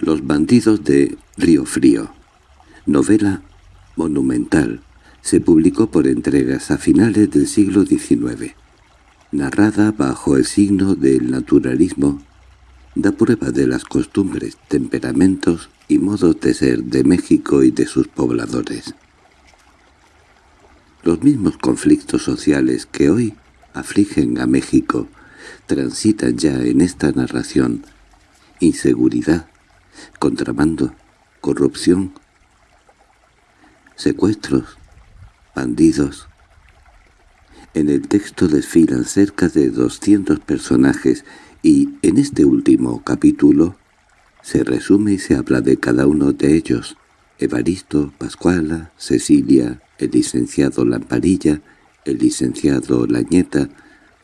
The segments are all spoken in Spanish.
Los bandidos de Río Frío. Novela monumental. Se publicó por entregas a finales del siglo XIX. Narrada bajo el signo del naturalismo, da prueba de las costumbres, temperamentos y modos de ser de México y de sus pobladores. Los mismos conflictos sociales que hoy afligen a México transitan ya en esta narración inseguridad, contrabando, corrupción, secuestros, bandidos. En el texto desfilan cerca de 200 personajes y en este último capítulo se resume y se habla de cada uno de ellos, Evaristo, Pascuala, Cecilia, el licenciado Lamparilla, el licenciado Lañeta,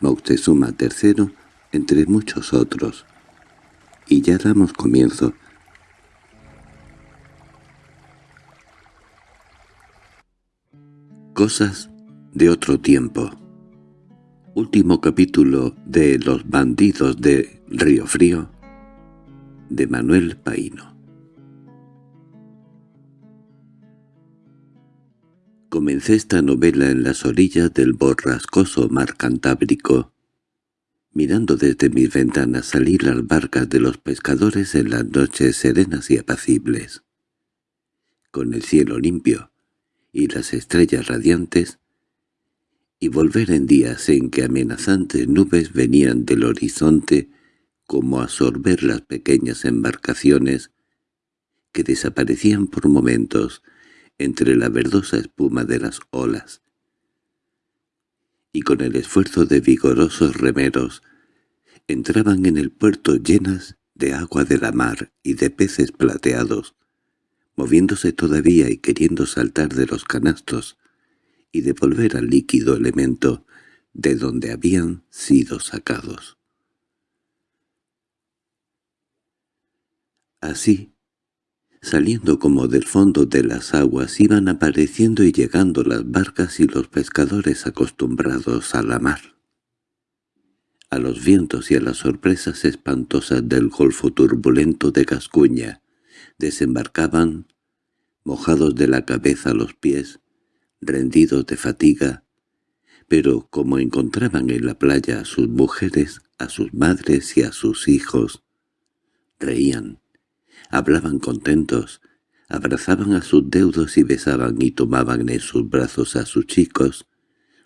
Moctezuma III, entre muchos otros. Y ya damos comienzo. Cosas de otro tiempo. Último capítulo de Los bandidos de Río Frío, de Manuel Paino. Comencé esta novela en las orillas del borrascoso mar Cantábrico, mirando desde mis ventanas salir las barcas de los pescadores en las noches serenas y apacibles. Con el cielo limpio, y las estrellas radiantes, y volver en días en que amenazantes nubes venían del horizonte como a sorber las pequeñas embarcaciones que desaparecían por momentos entre la verdosa espuma de las olas. Y con el esfuerzo de vigorosos remeros entraban en el puerto llenas de agua de la mar y de peces plateados, moviéndose todavía y queriendo saltar de los canastos y devolver al líquido elemento de donde habían sido sacados. Así, saliendo como del fondo de las aguas, iban apareciendo y llegando las barcas y los pescadores acostumbrados a la mar. A los vientos y a las sorpresas espantosas del golfo turbulento de Gascuña, desembarcaban, mojados de la cabeza a los pies, rendidos de fatiga, pero como encontraban en la playa a sus mujeres, a sus madres y a sus hijos, reían, hablaban contentos, abrazaban a sus deudos y besaban y tomaban en sus brazos a sus chicos,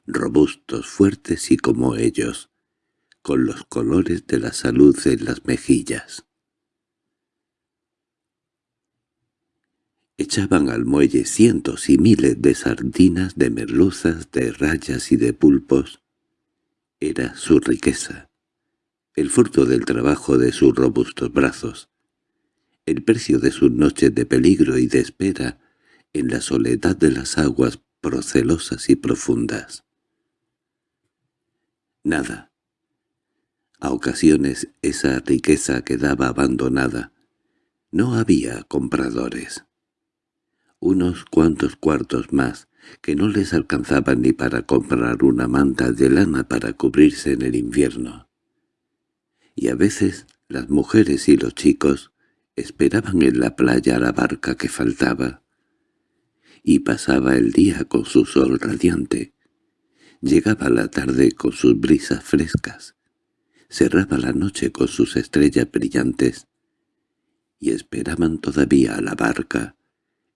robustos, fuertes y como ellos, con los colores de la salud en las mejillas. Echaban al muelle cientos y miles de sardinas, de merluzas, de rayas y de pulpos. Era su riqueza, el fruto del trabajo de sus robustos brazos, el precio de sus noches de peligro y de espera en la soledad de las aguas procelosas y profundas. Nada. A ocasiones esa riqueza quedaba abandonada. No había compradores unos cuantos cuartos más, que no les alcanzaban ni para comprar una manta de lana para cubrirse en el invierno. Y a veces las mujeres y los chicos esperaban en la playa la barca que faltaba, y pasaba el día con su sol radiante. Llegaba la tarde con sus brisas frescas, cerraba la noche con sus estrellas brillantes, y esperaban todavía a la barca,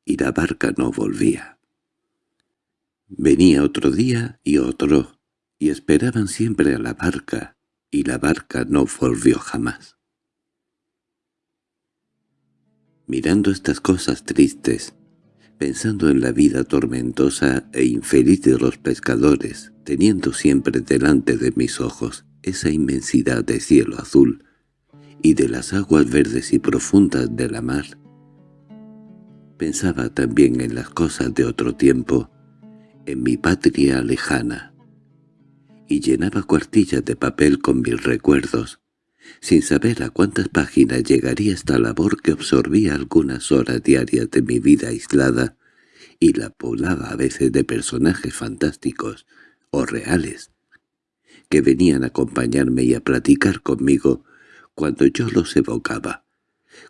y la barca no volvía. Venía otro día y otro, y esperaban siempre a la barca, y la barca no volvió jamás. Mirando estas cosas tristes, pensando en la vida tormentosa e infeliz de los pescadores, teniendo siempre delante de mis ojos esa inmensidad de cielo azul y de las aguas verdes y profundas de la mar, Pensaba también en las cosas de otro tiempo, en mi patria lejana, y llenaba cuartillas de papel con mis recuerdos, sin saber a cuántas páginas llegaría esta labor que absorbía algunas horas diarias de mi vida aislada y la poblaba a veces de personajes fantásticos o reales, que venían a acompañarme y a platicar conmigo cuando yo los evocaba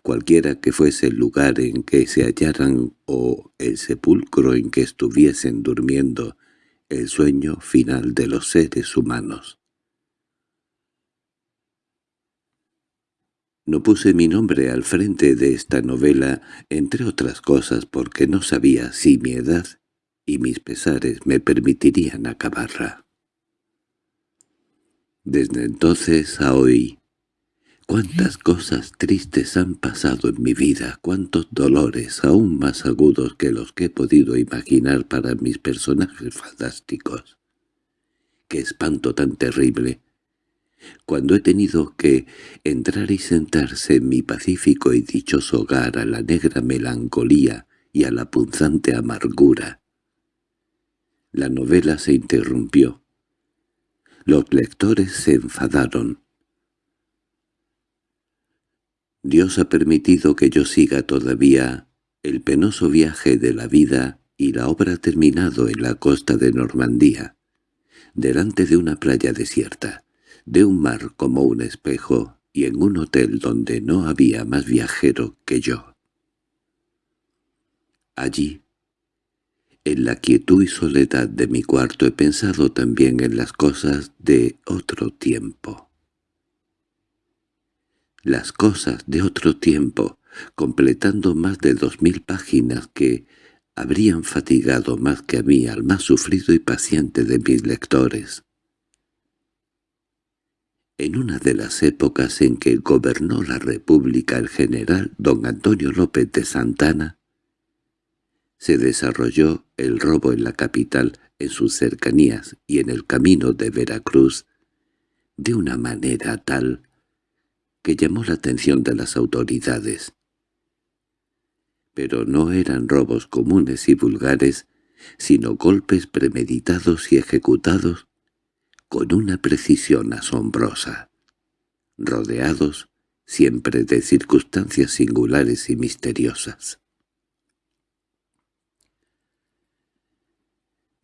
cualquiera que fuese el lugar en que se hallaran o el sepulcro en que estuviesen durmiendo, el sueño final de los seres humanos. No puse mi nombre al frente de esta novela, entre otras cosas porque no sabía si mi edad y mis pesares me permitirían acabarla. Desde entonces a hoy, cuántas cosas tristes han pasado en mi vida, cuántos dolores aún más agudos que los que he podido imaginar para mis personajes fantásticos. Qué espanto tan terrible, cuando he tenido que entrar y sentarse en mi pacífico y dichoso hogar a la negra melancolía y a la punzante amargura. La novela se interrumpió. Los lectores se enfadaron. Dios ha permitido que yo siga todavía el penoso viaje de la vida y la obra terminado en la costa de Normandía, delante de una playa desierta de un mar como un espejo y en un hotel donde no había más viajero que yo. Allí, en la quietud y soledad de mi cuarto he pensado también en las cosas de otro tiempo. Las cosas de otro tiempo, completando más de dos mil páginas que habrían fatigado más que a mí al más sufrido y paciente de mis lectores. En una de las épocas en que gobernó la República el general don Antonio López de Santana, se desarrolló el robo en la capital, en sus cercanías y en el camino de Veracruz, de una manera tal que llamó la atención de las autoridades. Pero no eran robos comunes y vulgares, sino golpes premeditados y ejecutados con una precisión asombrosa, rodeados siempre de circunstancias singulares y misteriosas.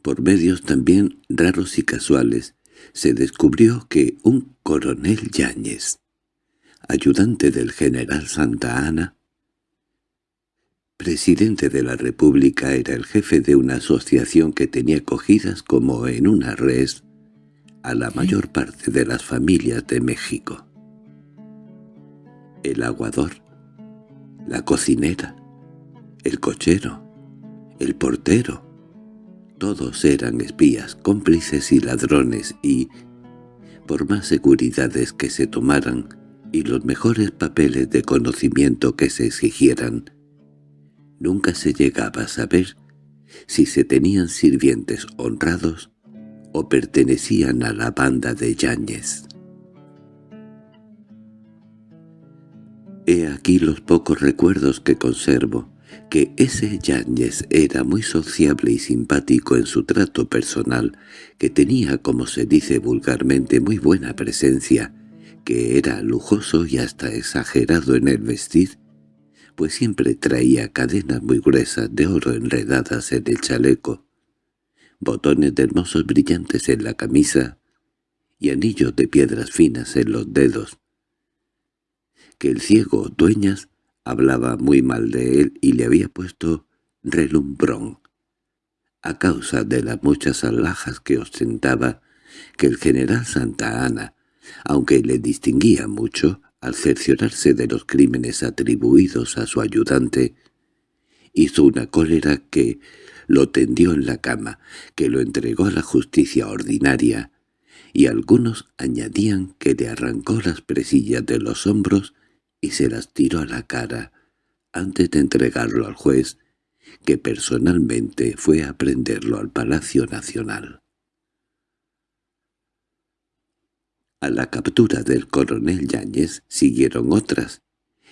Por medios también raros y casuales, se descubrió que un coronel Yáñez, ayudante del general Santa Ana, presidente de la República, era el jefe de una asociación que tenía cogidas como en una res a la mayor parte de las familias de México. El aguador, la cocinera, el cochero, el portero, todos eran espías, cómplices y ladrones y, por más seguridades que se tomaran y los mejores papeles de conocimiento que se exigieran, nunca se llegaba a saber si se tenían sirvientes honrados o pertenecían a la banda de Yáñez. He aquí los pocos recuerdos que conservo, que ese Yáñez era muy sociable y simpático en su trato personal, que tenía, como se dice vulgarmente, muy buena presencia, que era lujoso y hasta exagerado en el vestir, pues siempre traía cadenas muy gruesas de oro enredadas en el chaleco, botones de hermosos brillantes en la camisa y anillos de piedras finas en los dedos. Que el ciego Dueñas hablaba muy mal de él y le había puesto relumbrón, a causa de las muchas alhajas que ostentaba que el general Santa Ana, aunque le distinguía mucho, al cerciorarse de los crímenes atribuidos a su ayudante, hizo una cólera que lo tendió en la cama, que lo entregó a la justicia ordinaria, y algunos añadían que le arrancó las presillas de los hombros y se las tiró a la cara, antes de entregarlo al juez, que personalmente fue a prenderlo al Palacio Nacional. A la captura del coronel Yáñez siguieron otras,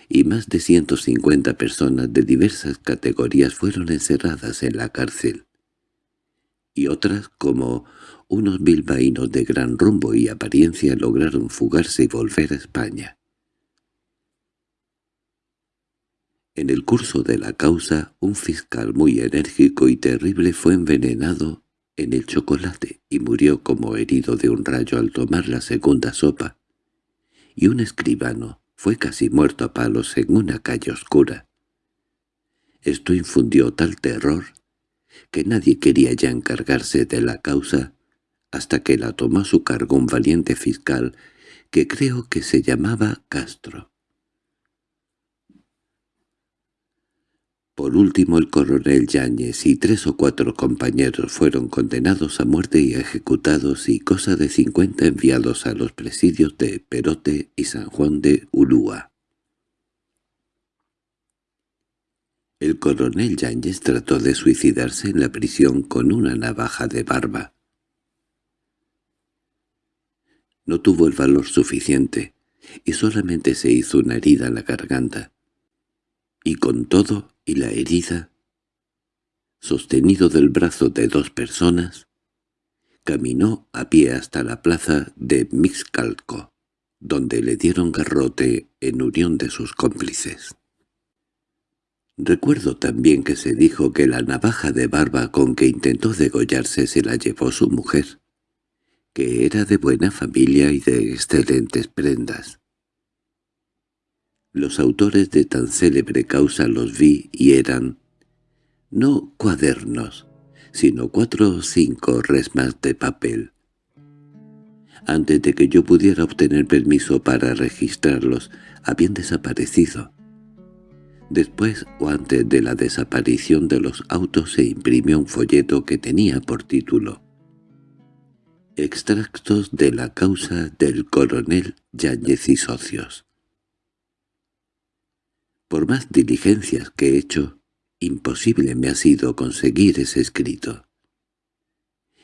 y más de 150 personas de diversas categorías fueron encerradas en la cárcel. Y otras, como unos bilbaínos de gran rumbo y apariencia, lograron fugarse y volver a España. En el curso de la causa, un fiscal muy enérgico y terrible fue envenenado en el chocolate y murió como herido de un rayo al tomar la segunda sopa, y un escribano, fue casi muerto a palos en una calle oscura. Esto infundió tal terror que nadie quería ya encargarse de la causa hasta que la tomó a su cargo un valiente fiscal que creo que se llamaba Castro. Por último el coronel Yáñez y tres o cuatro compañeros fueron condenados a muerte y ejecutados y cosa de cincuenta enviados a los presidios de Perote y San Juan de Ulúa. El coronel Yáñez trató de suicidarse en la prisión con una navaja de barba. No tuvo el valor suficiente, y solamente se hizo una herida en la garganta. Y con todo y la herida, sostenido del brazo de dos personas, caminó a pie hasta la plaza de Mixcalco, donde le dieron garrote en unión de sus cómplices. Recuerdo también que se dijo que la navaja de barba con que intentó degollarse se la llevó su mujer, que era de buena familia y de excelentes prendas. Los autores de tan célebre causa los vi y eran, no cuadernos, sino cuatro o cinco resmas de papel. Antes de que yo pudiera obtener permiso para registrarlos, habían desaparecido. Después o antes de la desaparición de los autos se imprimió un folleto que tenía por título Extractos de la causa del coronel Yáñez y socios. Por más diligencias que he hecho, imposible me ha sido conseguir ese escrito.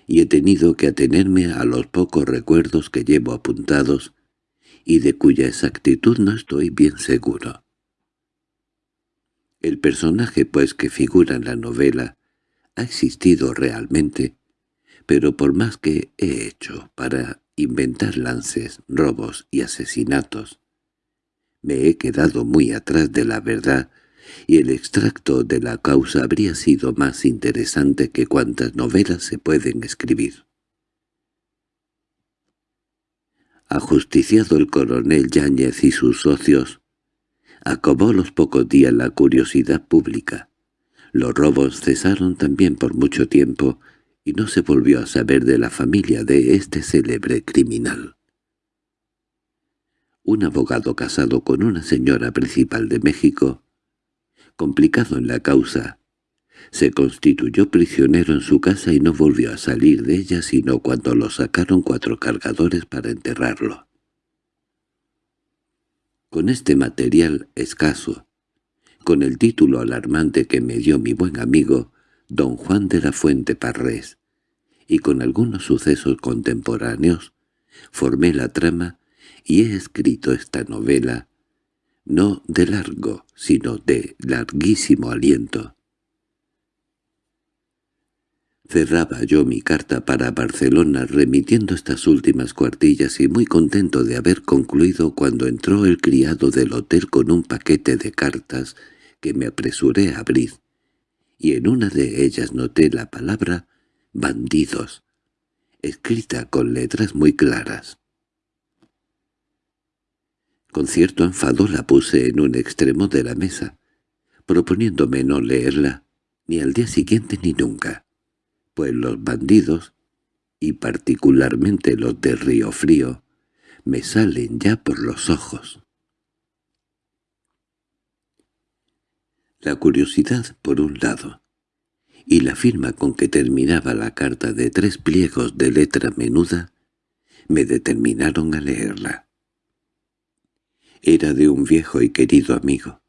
Y he tenido que atenerme a los pocos recuerdos que llevo apuntados y de cuya exactitud no estoy bien seguro. El personaje, pues, que figura en la novela, ha existido realmente, pero por más que he hecho para inventar lances, robos y asesinatos, me he quedado muy atrás de la verdad y el extracto de la causa habría sido más interesante que cuantas novelas se pueden escribir. Ajusticiado el coronel Yáñez y sus socios, acabó los pocos días la curiosidad pública. Los robos cesaron también por mucho tiempo y no se volvió a saber de la familia de este célebre criminal. Un abogado casado con una señora principal de México, complicado en la causa, se constituyó prisionero en su casa y no volvió a salir de ella sino cuando lo sacaron cuatro cargadores para enterrarlo. Con este material escaso, con el título alarmante que me dio mi buen amigo, don Juan de la Fuente Parrés, y con algunos sucesos contemporáneos, formé la trama y he escrito esta novela, no de largo, sino de larguísimo aliento. Cerraba yo mi carta para Barcelona remitiendo estas últimas cuartillas y muy contento de haber concluido cuando entró el criado del hotel con un paquete de cartas que me apresuré a abrir, y en una de ellas noté la palabra «bandidos», escrita con letras muy claras. Con cierto enfado la puse en un extremo de la mesa, proponiéndome no leerla, ni al día siguiente ni nunca pues los bandidos, y particularmente los de Río Frío, me salen ya por los ojos. La curiosidad por un lado, y la firma con que terminaba la carta de tres pliegos de letra menuda, me determinaron a leerla. Era de un viejo y querido amigo.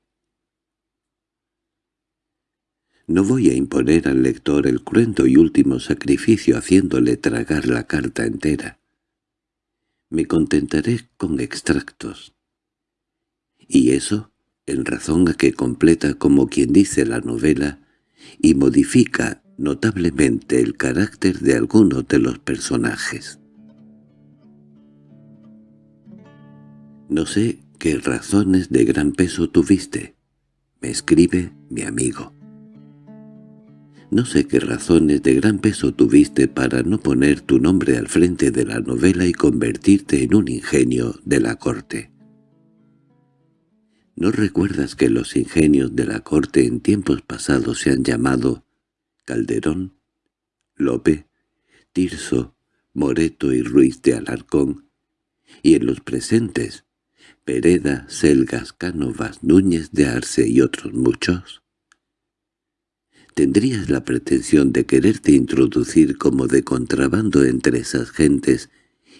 No voy a imponer al lector el cruento y último sacrificio haciéndole tragar la carta entera. Me contentaré con extractos. Y eso, en razón a que completa como quien dice la novela, y modifica notablemente el carácter de algunos de los personajes. No sé qué razones de gran peso tuviste, me escribe mi amigo. No sé qué razones de gran peso tuviste para no poner tu nombre al frente de la novela y convertirte en un ingenio de la corte. ¿No recuerdas que los ingenios de la corte en tiempos pasados se han llamado Calderón, Lope, Tirso, Moreto y Ruiz de Alarcón, y en los presentes Pereda, Selgas, Cánovas, Núñez de Arce y otros muchos? ¿Tendrías la pretensión de quererte introducir como de contrabando entre esas gentes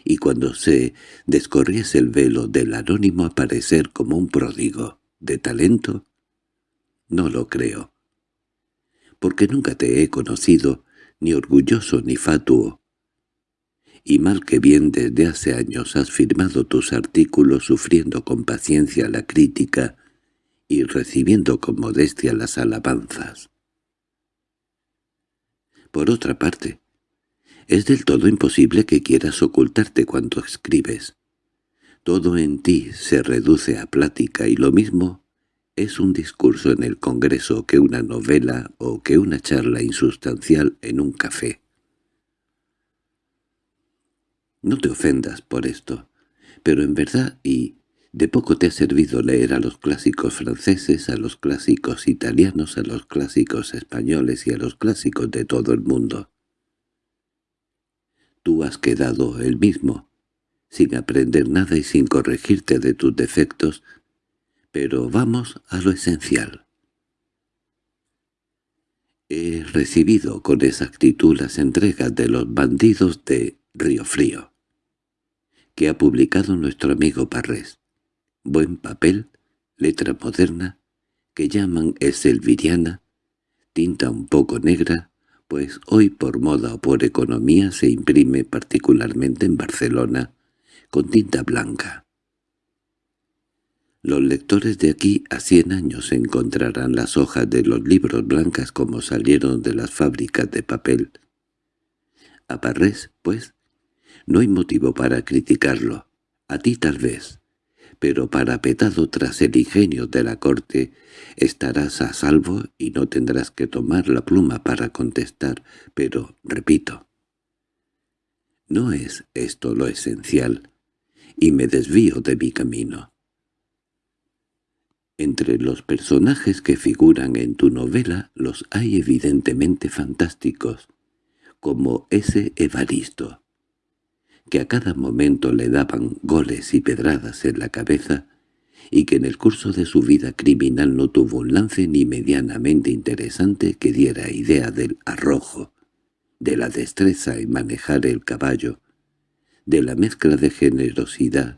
y cuando se descorriese el velo del anónimo aparecer como un pródigo de talento? No lo creo. Porque nunca te he conocido, ni orgulloso ni fatuo. Y mal que bien desde hace años has firmado tus artículos sufriendo con paciencia la crítica y recibiendo con modestia las alabanzas. Por otra parte, es del todo imposible que quieras ocultarte cuando escribes. Todo en ti se reduce a plática y lo mismo es un discurso en el Congreso que una novela o que una charla insustancial en un café. No te ofendas por esto, pero en verdad y de poco te ha servido leer a los clásicos franceses, a los clásicos italianos, a los clásicos españoles y a los clásicos de todo el mundo. Tú has quedado el mismo, sin aprender nada y sin corregirte de tus defectos, pero vamos a lo esencial. He recibido con exactitud las entregas de los bandidos de Río Frío, que ha publicado nuestro amigo Parrés buen papel, letra moderna, que llaman eselviriana, tinta un poco negra, pues hoy por moda o por economía se imprime particularmente en Barcelona, con tinta blanca. Los lectores de aquí a cien años encontrarán las hojas de los libros blancas como salieron de las fábricas de papel. A Parrés, pues, no hay motivo para criticarlo. A ti tal vez pero parapetado tras el ingenio de la corte estarás a salvo y no tendrás que tomar la pluma para contestar, pero, repito, no es esto lo esencial, y me desvío de mi camino. Entre los personajes que figuran en tu novela los hay evidentemente fantásticos, como ese Evaristo, que a cada momento le daban goles y pedradas en la cabeza, y que en el curso de su vida criminal no tuvo un lance ni medianamente interesante que diera idea del arrojo, de la destreza en manejar el caballo, de la mezcla de generosidad,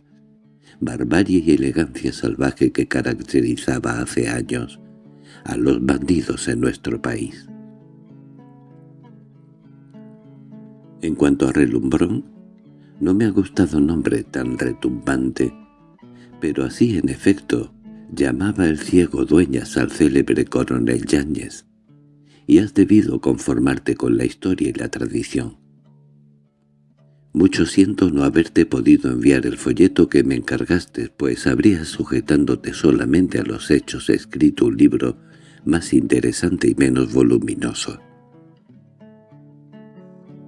barbarie y elegancia salvaje que caracterizaba hace años a los bandidos en nuestro país. En cuanto a Relumbrón, no me ha gustado nombre tan retumbante, pero así en efecto llamaba el ciego dueñas al célebre coronel Yáñez, y has debido conformarte con la historia y la tradición. Mucho siento no haberte podido enviar el folleto que me encargaste, pues habrías sujetándote solamente a los hechos escrito un libro más interesante y menos voluminoso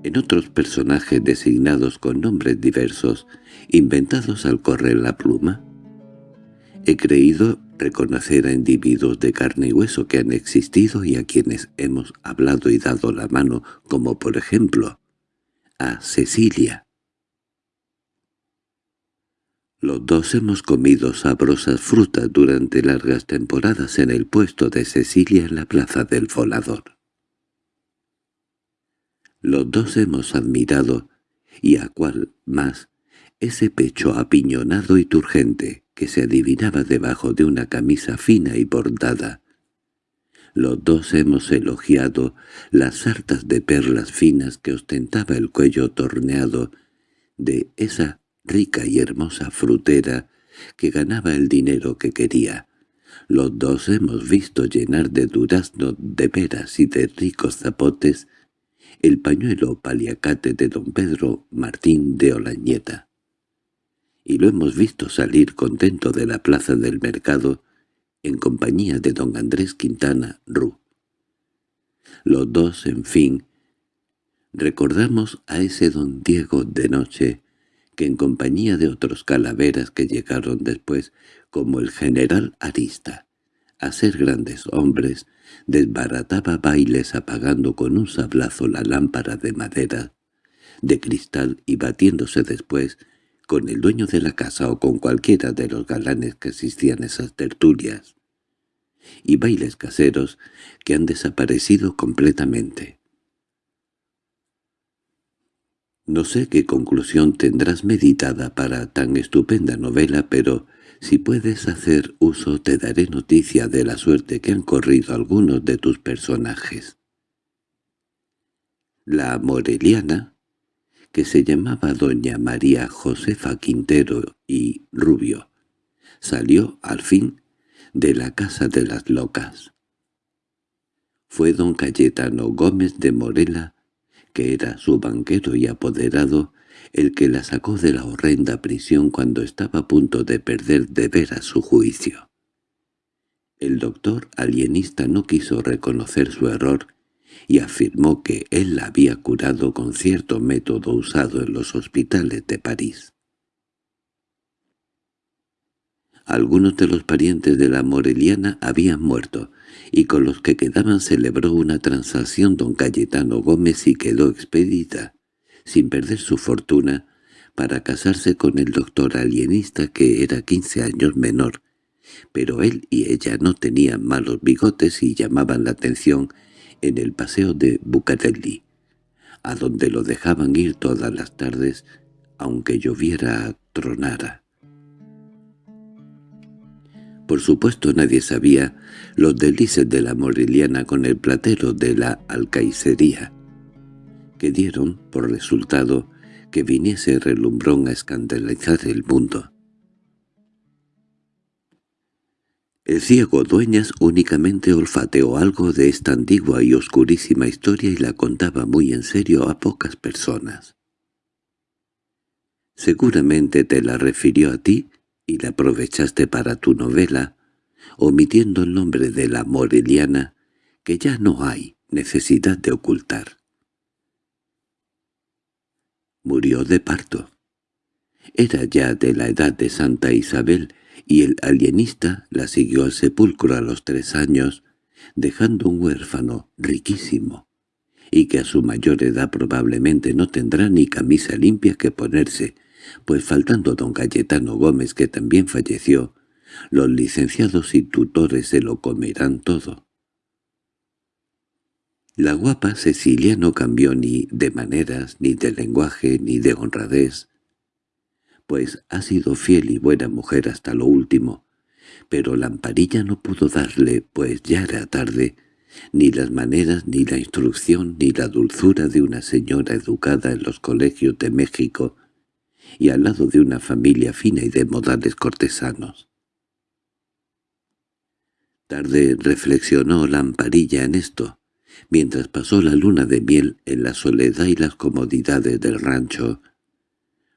en otros personajes designados con nombres diversos, inventados al correr la pluma. He creído reconocer a individuos de carne y hueso que han existido y a quienes hemos hablado y dado la mano, como por ejemplo a Cecilia. Los dos hemos comido sabrosas frutas durante largas temporadas en el puesto de Cecilia en la plaza del volador. Los dos hemos admirado, y a cuál más, ese pecho apiñonado y turgente que se adivinaba debajo de una camisa fina y bordada. Los dos hemos elogiado las sartas de perlas finas que ostentaba el cuello torneado de esa rica y hermosa frutera que ganaba el dinero que quería. Los dos hemos visto llenar de durazno, de peras y de ricos zapotes el pañuelo paliacate de don Pedro Martín de Olañeta. Y lo hemos visto salir contento de la plaza del mercado en compañía de don Andrés Quintana Rú. Los dos, en fin, recordamos a ese don Diego de noche, que en compañía de otros calaveras que llegaron después, como el general Arista, a ser grandes hombres, desbarataba bailes apagando con un sablazo la lámpara de madera, de cristal y batiéndose después con el dueño de la casa o con cualquiera de los galanes que asistían esas tertulias, y bailes caseros que han desaparecido completamente. No sé qué conclusión tendrás meditada para tan estupenda novela, pero si puedes hacer uso te daré noticia de la suerte que han corrido algunos de tus personajes. La Moreliana, que se llamaba doña María Josefa Quintero y Rubio, salió, al fin, de la casa de las locas. Fue don Cayetano Gómez de Morela, que era su banquero y apoderado, el que la sacó de la horrenda prisión cuando estaba a punto de perder de veras su juicio. El doctor alienista no quiso reconocer su error y afirmó que él la había curado con cierto método usado en los hospitales de París. Algunos de los parientes de la Moreliana habían muerto, y con los que quedaban celebró una transacción don Cayetano Gómez y quedó expedita, sin perder su fortuna, para casarse con el doctor alienista que era quince años menor, pero él y ella no tenían malos bigotes y llamaban la atención en el paseo de Bucareli, a donde lo dejaban ir todas las tardes, aunque lloviera tronara. Por supuesto nadie sabía los delices de la Moreliana con el platero de la alcaicería, que dieron por resultado que viniese relumbrón a escandalizar el mundo. El ciego Dueñas únicamente olfateó algo de esta antigua y oscurísima historia y la contaba muy en serio a pocas personas. Seguramente te la refirió a ti y la aprovechaste para tu novela, omitiendo el nombre de la Moreliana, que ya no hay necesidad de ocultar. Murió de parto. Era ya de la edad de Santa Isabel, y el alienista la siguió al sepulcro a los tres años, dejando un huérfano riquísimo, y que a su mayor edad probablemente no tendrá ni camisa limpia que ponerse, pues faltando don Cayetano Gómez que también falleció, los licenciados y tutores se lo comerán todo. La guapa Cecilia no cambió ni de maneras, ni de lenguaje, ni de honradez, pues ha sido fiel y buena mujer hasta lo último, pero Lamparilla no pudo darle, pues ya era tarde, ni las maneras, ni la instrucción, ni la dulzura de una señora educada en los colegios de México, y al lado de una familia fina y de modales cortesanos. Tarde reflexionó Lamparilla en esto, mientras pasó la luna de miel en la soledad y las comodidades del rancho.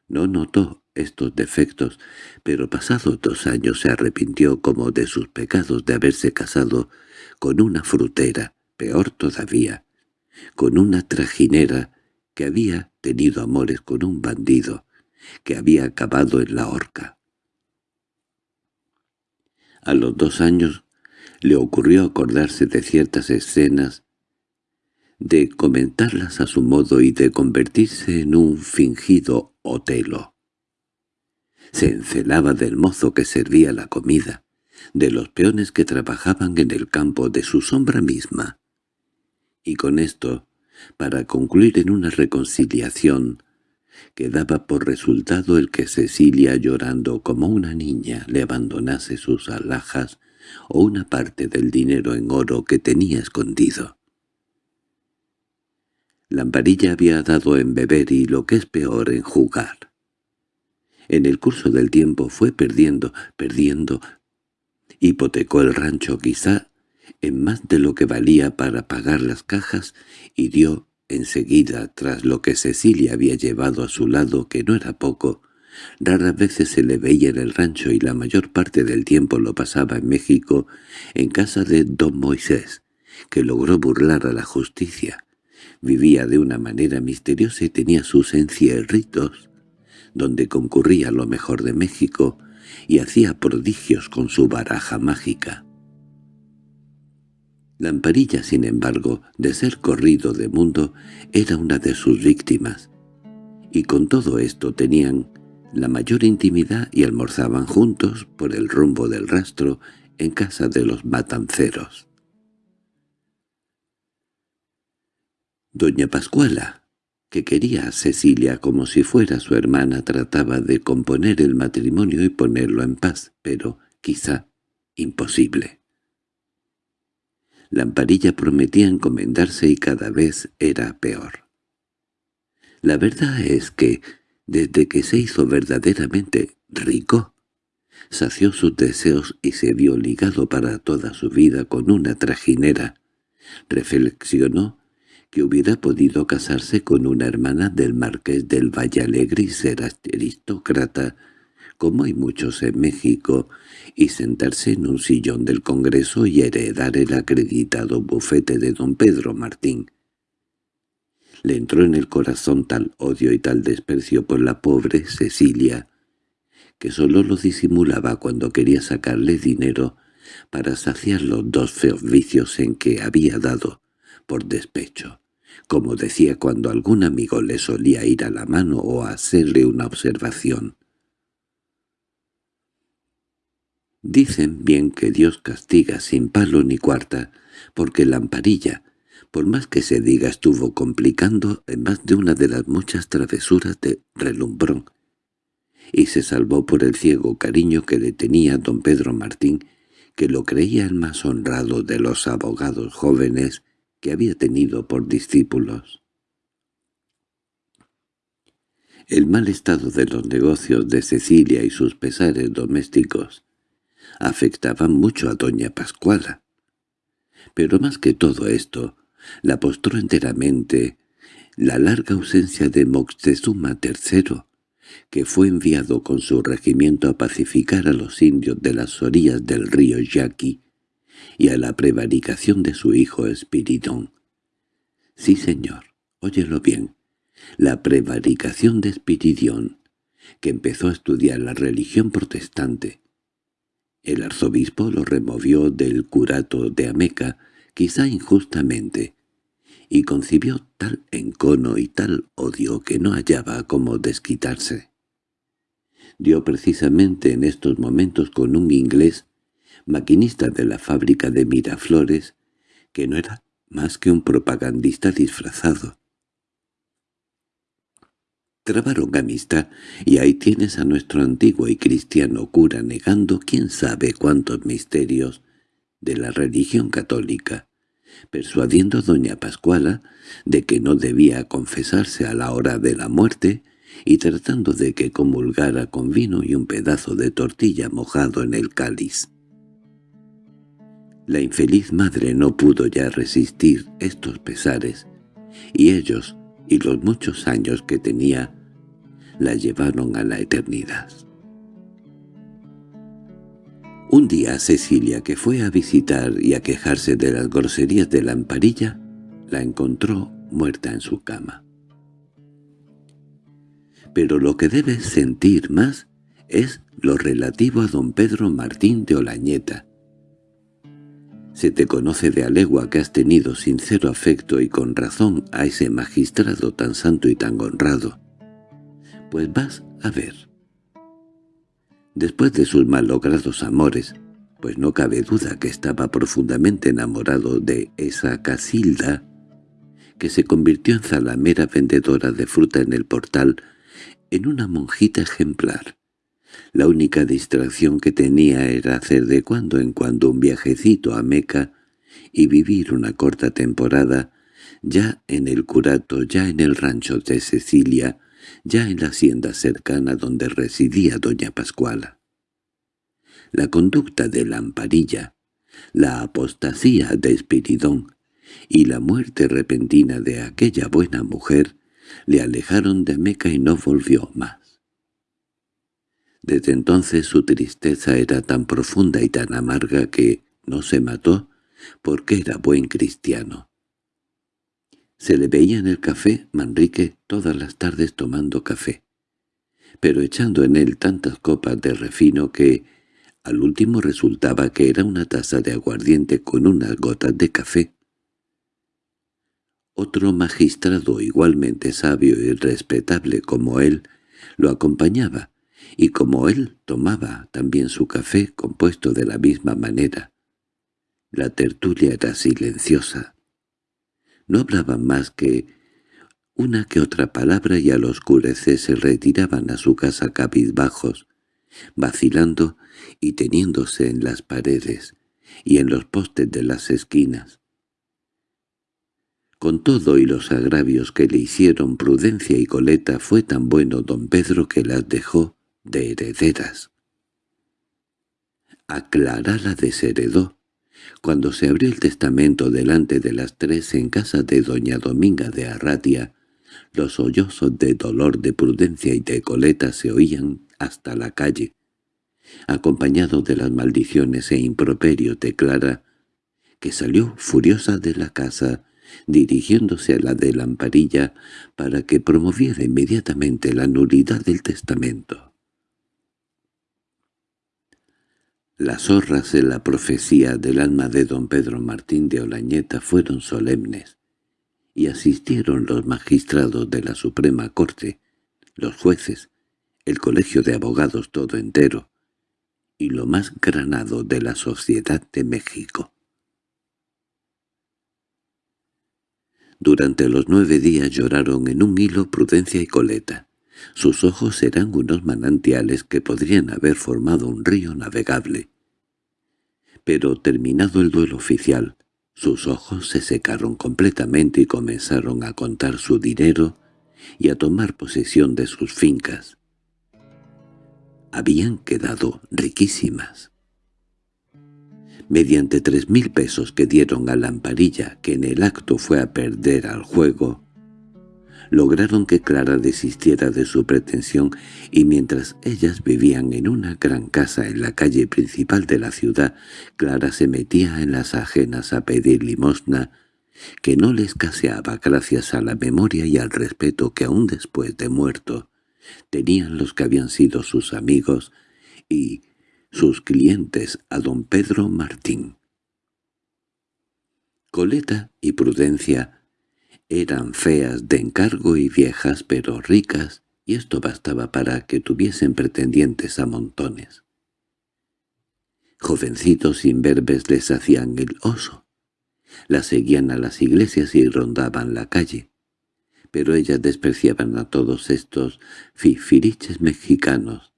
No notó estos defectos, pero pasados dos años se arrepintió como de sus pecados de haberse casado con una frutera, peor todavía, con una trajinera que había tenido amores con un bandido, que había acabado en la horca. A los dos años le ocurrió acordarse de ciertas escenas, de comentarlas a su modo y de convertirse en un fingido Otelo. Se encelaba del mozo que servía la comida, de los peones que trabajaban en el campo de su sombra misma. Y con esto, para concluir en una reconciliación, que daba por resultado el que Cecilia llorando como una niña le abandonase sus alhajas o una parte del dinero en oro que tenía escondido. Lamparilla había dado en beber y lo que es peor en jugar. En el curso del tiempo fue perdiendo, perdiendo, hipotecó el rancho quizá en más de lo que valía para pagar las cajas y dio Enseguida, tras lo que Cecilia había llevado a su lado, que no era poco, raras veces se le veía en el rancho y la mayor parte del tiempo lo pasaba en México, en casa de don Moisés, que logró burlar a la justicia. Vivía de una manera misteriosa y tenía sus encierritos, donde concurría lo mejor de México, y hacía prodigios con su baraja mágica. Lamparilla, sin embargo, de ser corrido de mundo, era una de sus víctimas, y con todo esto tenían la mayor intimidad y almorzaban juntos por el rumbo del rastro en casa de los matanceros. Doña Pascuala, que quería a Cecilia como si fuera su hermana, trataba de componer el matrimonio y ponerlo en paz, pero, quizá, imposible. Lamparilla prometía encomendarse y cada vez era peor. La verdad es que, desde que se hizo verdaderamente rico, sació sus deseos y se vio ligado para toda su vida con una trajinera. Reflexionó que hubiera podido casarse con una hermana del marqués del Vallalegre y ser aristócrata, como hay muchos en México, y sentarse en un sillón del Congreso y heredar el acreditado bufete de don Pedro Martín. Le entró en el corazón tal odio y tal desprecio por la pobre Cecilia, que sólo lo disimulaba cuando quería sacarle dinero para saciar los dos feos vicios en que había dado por despecho como decía cuando algún amigo le solía ir a la mano o hacerle una observación. Dicen bien que Dios castiga sin palo ni cuarta, porque la amparilla, por más que se diga estuvo complicando en más de una de las muchas travesuras de relumbrón, y se salvó por el ciego cariño que le tenía don Pedro Martín, que lo creía el más honrado de los abogados jóvenes que había tenido por discípulos. El mal estado de los negocios de Cecilia y sus pesares domésticos afectaban mucho a doña Pascuala. Pero más que todo esto, la postró enteramente la larga ausencia de Moctezuma III, que fue enviado con su regimiento a pacificar a los indios de las orillas del río Yaqui y a la prevaricación de su hijo Espiridón. Sí, señor, óyelo bien, la prevaricación de Espiridón, que empezó a estudiar la religión protestante. El arzobispo lo removió del curato de Ameca, quizá injustamente, y concibió tal encono y tal odio que no hallaba cómo desquitarse. Dio precisamente en estos momentos con un inglés maquinista de la fábrica de Miraflores, que no era más que un propagandista disfrazado. Trabaron amistad, y ahí tienes a nuestro antiguo y cristiano cura negando quién sabe cuántos misterios de la religión católica, persuadiendo a doña Pascuala de que no debía confesarse a la hora de la muerte y tratando de que comulgara con vino y un pedazo de tortilla mojado en el cáliz. La infeliz madre no pudo ya resistir estos pesares, y ellos, y los muchos años que tenía, la llevaron a la eternidad. Un día Cecilia, que fue a visitar y a quejarse de las groserías de la amparilla, la encontró muerta en su cama. Pero lo que debes sentir más es lo relativo a don Pedro Martín de Olañeta, se te conoce de alegua que has tenido sincero afecto y con razón a ese magistrado tan santo y tan honrado. Pues vas a ver. Después de sus malogrados amores, pues no cabe duda que estaba profundamente enamorado de esa Casilda, que se convirtió en zalamera vendedora de fruta en el portal, en una monjita ejemplar, la única distracción que tenía era hacer de cuando en cuando un viajecito a Meca y vivir una corta temporada, ya en el curato, ya en el rancho de Cecilia, ya en la hacienda cercana donde residía doña Pascuala. La conducta de la amparilla, la apostasía de Espiridón y la muerte repentina de aquella buena mujer le alejaron de Meca y no volvió más. Desde entonces su tristeza era tan profunda y tan amarga que no se mató porque era buen cristiano. Se le veía en el café Manrique todas las tardes tomando café. pero echando en él tantas copas de refino que al último resultaba que era una taza de aguardiente con unas gotas de café. Otro magistrado igualmente sabio y respetable como él lo acompañaba, y como él tomaba también su café compuesto de la misma manera. La tertulia era silenciosa. No hablaban más que una que otra palabra y al oscurecer se retiraban a su casa cabizbajos, vacilando y teniéndose en las paredes y en los postes de las esquinas. Con todo y los agravios que le hicieron Prudencia y Coleta fue tan bueno don Pedro que las dejó de herederas. A la desheredó. Cuando se abrió el testamento delante de las tres en casa de doña Dominga de Arratia, los sollozos de dolor de Prudencia y de Coleta se oían hasta la calle, acompañado de las maldiciones e improperios de Clara, que salió furiosa de la casa dirigiéndose a la de Lamparilla para que promoviera inmediatamente la nulidad del testamento. Las horras en la profecía del alma de don Pedro Martín de Olañeta fueron solemnes, y asistieron los magistrados de la Suprema Corte, los jueces, el colegio de abogados todo entero, y lo más granado de la sociedad de México. Durante los nueve días lloraron en un hilo Prudencia y Coleta. Sus ojos eran unos manantiales que podrían haber formado un río navegable. Pero terminado el duelo oficial, sus ojos se secaron completamente y comenzaron a contar su dinero y a tomar posesión de sus fincas. Habían quedado riquísimas mediante tres mil pesos que dieron a Lamparilla, que en el acto fue a perder al juego, lograron que Clara desistiera de su pretensión y mientras ellas vivían en una gran casa en la calle principal de la ciudad, Clara se metía en las ajenas a pedir limosna, que no les escaseaba gracias a la memoria y al respeto que aún después de muerto tenían los que habían sido sus amigos y sus clientes a don Pedro Martín. Coleta y Prudencia eran feas de encargo y viejas pero ricas, y esto bastaba para que tuviesen pretendientes a montones. Jovencitos imberbes les hacían el oso, las seguían a las iglesias y rondaban la calle, pero ellas despreciaban a todos estos fifiriches mexicanos,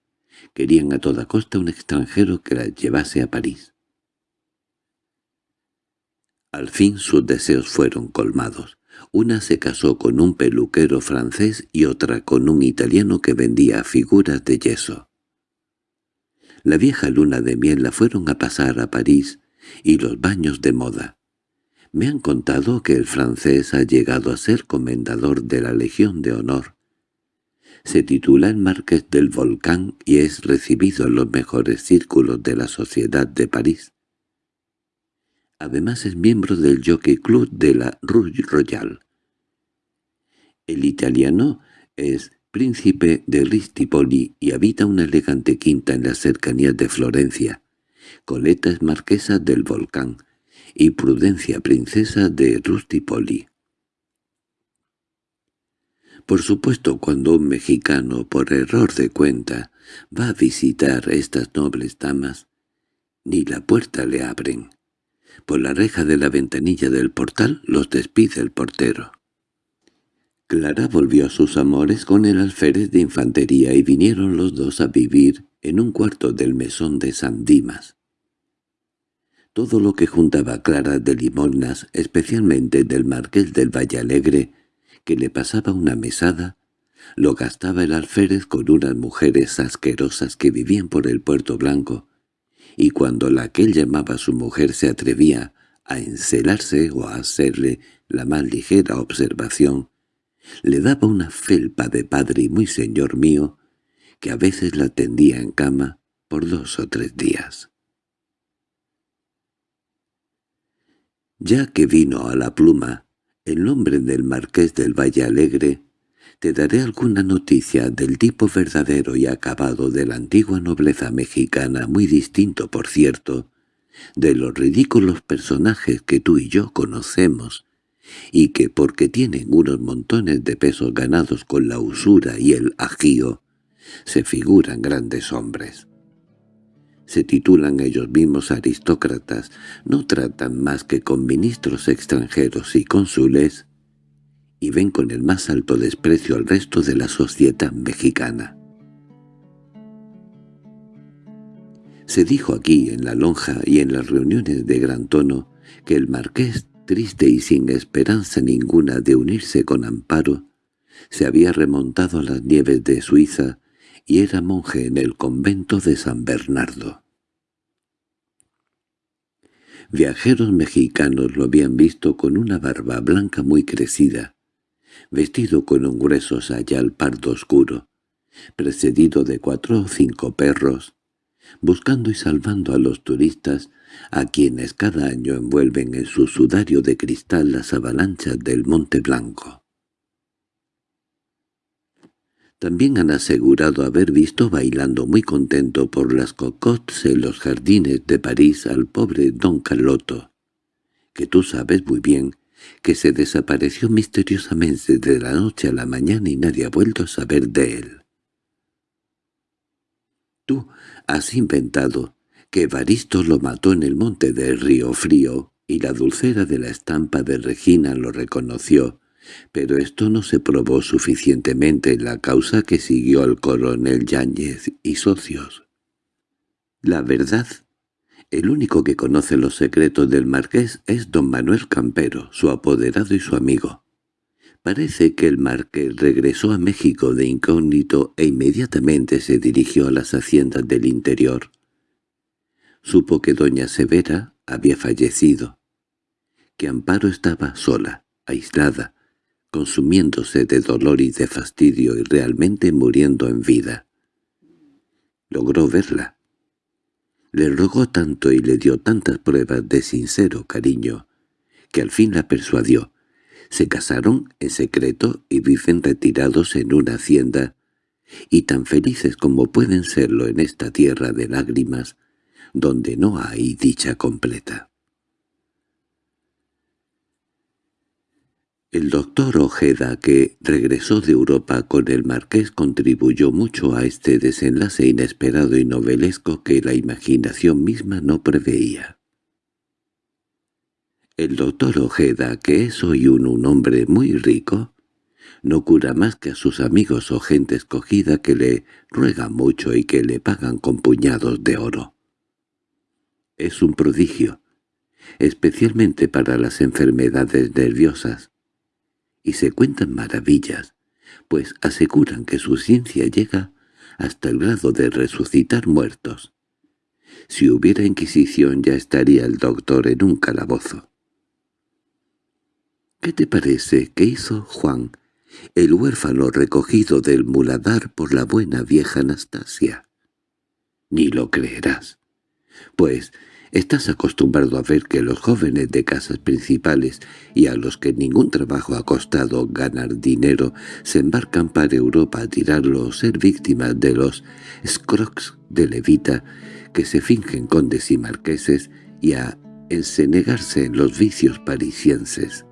Querían a toda costa un extranjero que la llevase a París. Al fin sus deseos fueron colmados. Una se casó con un peluquero francés y otra con un italiano que vendía figuras de yeso. La vieja luna de miel la fueron a pasar a París y los baños de moda. Me han contado que el francés ha llegado a ser comendador de la Legión de Honor se titula El Marqués del Volcán y es recibido en los mejores círculos de la sociedad de París. Además es miembro del Jockey Club de la Rue Royale. El italiano es príncipe de Ristipoli y habita una elegante quinta en las cercanías de Florencia. Coleta es marquesa del Volcán y Prudencia princesa de Rustipoli. Por supuesto, cuando un mexicano, por error de cuenta, va a visitar estas nobles damas, ni la puerta le abren. Por la reja de la ventanilla del portal los despide el portero. Clara volvió a sus amores con el alférez de infantería y vinieron los dos a vivir en un cuarto del mesón de San Dimas. Todo lo que juntaba Clara de limosnas, especialmente del marqués del Valle Alegre, que le pasaba una mesada, lo gastaba el alférez con unas mujeres asquerosas que vivían por el Puerto Blanco, y cuando la que él llamaba su mujer se atrevía a encelarse o a hacerle la más ligera observación, le daba una felpa de padre y muy señor mío, que a veces la tendía en cama por dos o tres días. Ya que vino a la pluma el nombre del marqués del Valle Alegre, Te daré alguna noticia del tipo verdadero y acabado de la antigua nobleza mexicana, muy distinto, por cierto, de los ridículos personajes que tú y yo conocemos, y que porque tienen unos montones de pesos ganados con la usura y el ajío, se figuran grandes hombres. Se titulan ellos mismos aristócratas, no tratan más que con ministros extranjeros y cónsules, y ven con el más alto desprecio al resto de la sociedad mexicana. Se dijo aquí, en la lonja y en las reuniones de gran tono, que el marqués, triste y sin esperanza ninguna de unirse con Amparo, se había remontado a las nieves de Suiza y era monje en el convento de San Bernardo. Viajeros mexicanos lo habían visto con una barba blanca muy crecida, vestido con un grueso sayal pardo oscuro, precedido de cuatro o cinco perros, buscando y salvando a los turistas a quienes cada año envuelven en su sudario de cristal las avalanchas del Monte Blanco. También han asegurado haber visto bailando muy contento por las cocottes en los jardines de París al pobre don Carloto, que tú sabes muy bien que se desapareció misteriosamente de la noche a la mañana y nadie ha vuelto a saber de él. Tú has inventado que Evaristo lo mató en el monte del Río Frío y la dulcera de la estampa de Regina lo reconoció, pero esto no se probó suficientemente en la causa que siguió al coronel Yáñez y socios. La verdad, el único que conoce los secretos del marqués es don Manuel Campero, su apoderado y su amigo. Parece que el marqués regresó a México de incógnito e inmediatamente se dirigió a las haciendas del interior. Supo que doña Severa había fallecido, que Amparo estaba sola, aislada, consumiéndose de dolor y de fastidio y realmente muriendo en vida. Logró verla. Le rogó tanto y le dio tantas pruebas de sincero cariño, que al fin la persuadió. Se casaron en secreto y viven retirados en una hacienda, y tan felices como pueden serlo en esta tierra de lágrimas, donde no hay dicha completa. El doctor Ojeda, que regresó de Europa con el marqués, contribuyó mucho a este desenlace inesperado y novelesco que la imaginación misma no preveía. El doctor Ojeda, que es hoy un, un hombre muy rico, no cura más que a sus amigos o gente escogida que le ruegan mucho y que le pagan con puñados de oro. Es un prodigio, especialmente para las enfermedades nerviosas, y se cuentan maravillas, pues aseguran que su ciencia llega hasta el grado de resucitar muertos. Si hubiera Inquisición ya estaría el doctor en un calabozo. ¿Qué te parece que hizo Juan, el huérfano recogido del muladar por la buena vieja Anastasia? Ni lo creerás. Pues Estás acostumbrado a ver que los jóvenes de casas principales y a los que ningún trabajo ha costado ganar dinero se embarcan para Europa a tirarlo o ser víctimas de los scrocs de levita que se fingen condes y marqueses y a ensenegarse en los vicios parisienses.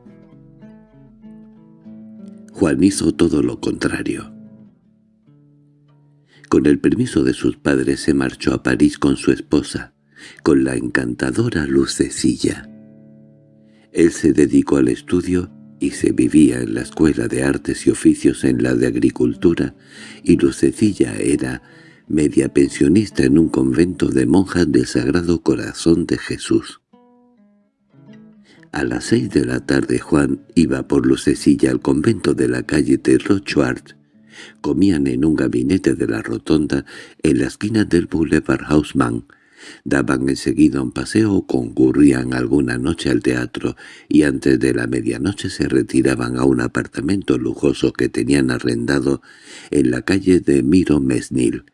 Juan hizo todo lo contrario. Con el permiso de sus padres se marchó a París con su esposa, con la encantadora Lucecilla. Él se dedicó al estudio y se vivía en la Escuela de Artes y Oficios en la de Agricultura, y Lucecilla era media pensionista en un convento de monjas del Sagrado Corazón de Jesús. A las seis de la tarde Juan iba por Lucecilla al convento de la calle de Rochard. Comían en un gabinete de la rotonda en la esquina del Boulevard Haussmann, Daban enseguida un paseo o concurrían alguna noche al teatro y antes de la medianoche se retiraban a un apartamento lujoso que tenían arrendado en la calle de Miro Mesnil.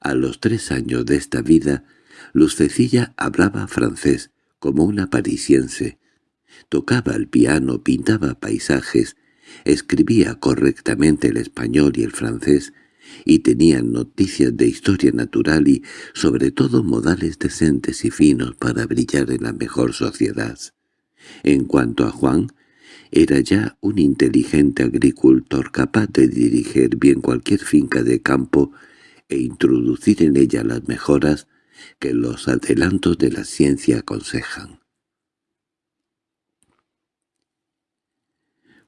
A los tres años de esta vida, Lucecilla hablaba francés, como una parisiense. Tocaba el piano, pintaba paisajes, Escribía correctamente el español y el francés, y tenía noticias de historia natural y, sobre todo, modales decentes y finos para brillar en la mejor sociedad. En cuanto a Juan, era ya un inteligente agricultor capaz de dirigir bien cualquier finca de campo e introducir en ella las mejoras que los adelantos de la ciencia aconsejan.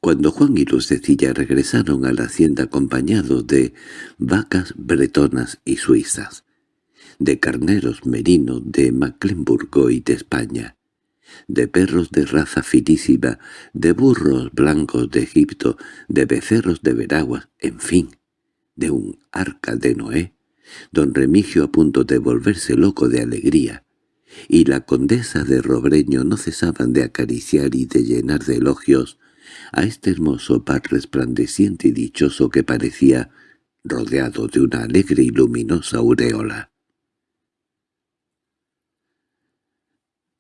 Cuando Juan y Lucecilla regresaron a la hacienda acompañados de vacas bretonas y suizas, de carneros merinos de Mecklenburgo y de España, de perros de raza finísima, de burros blancos de Egipto, de becerros de Veraguas, en fin, de un arca de Noé, don Remigio a punto de volverse loco de alegría, y la condesa de Robreño no cesaban de acariciar y de llenar de elogios a este hermoso par resplandeciente y dichoso que parecía rodeado de una alegre y luminosa aureola.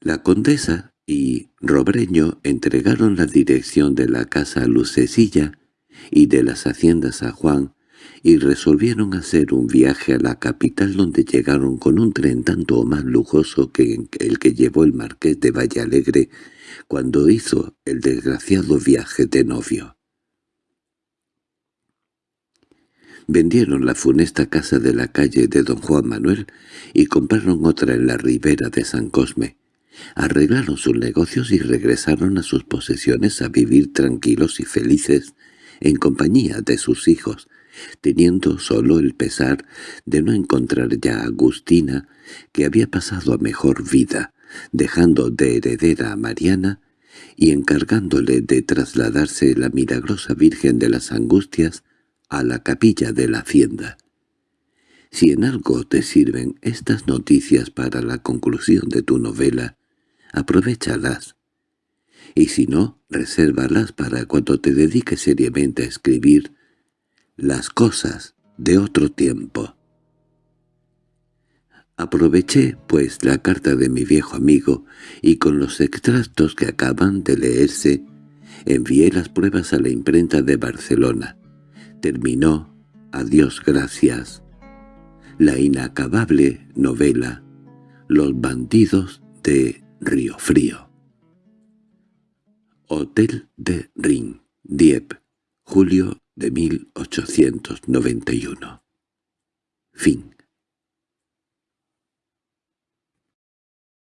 La condesa y Robreño entregaron la dirección de la casa a Lucecilla y de las haciendas a Juan, y resolvieron hacer un viaje a la capital donde llegaron con un tren tanto o más lujoso que el que llevó el marqués de Vallalegre cuando hizo el desgraciado viaje de novio. Vendieron la funesta casa de la calle de don Juan Manuel y compraron otra en la ribera de San Cosme. Arreglaron sus negocios y regresaron a sus posesiones a vivir tranquilos y felices en compañía de sus hijos, teniendo solo el pesar de no encontrar ya a Agustina, que había pasado a mejor vida, dejando de heredera a Mariana y encargándole de trasladarse la milagrosa Virgen de las Angustias a la capilla de la hacienda. Si en algo te sirven estas noticias para la conclusión de tu novela, aprovechalas. Y si no, resérvalas para cuando te dediques seriamente a escribir las cosas de otro tiempo. Aproveché, pues, la carta de mi viejo amigo, y con los extractos que acaban de leerse, envié las pruebas a la imprenta de Barcelona. Terminó, a Dios gracias, la inacabable novela Los bandidos de Río Frío. Hotel de Ring, Dieppe, julio de 1891. Fin